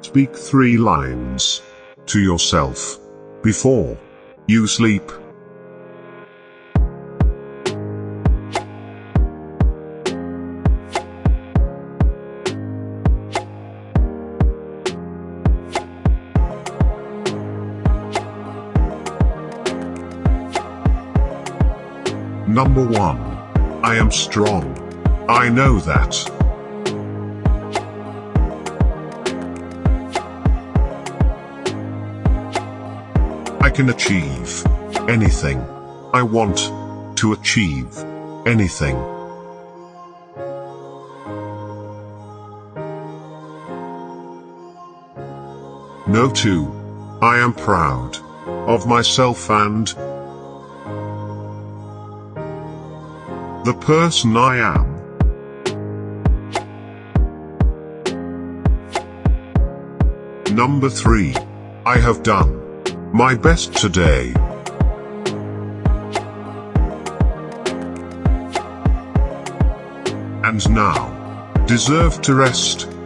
Speak three lines to yourself before you sleep. Number 1. I am strong. I know that. I can achieve anything I want to achieve anything. No 2. I am proud of myself and the person I am. Number 3. I have done my best today. And now, deserve to rest.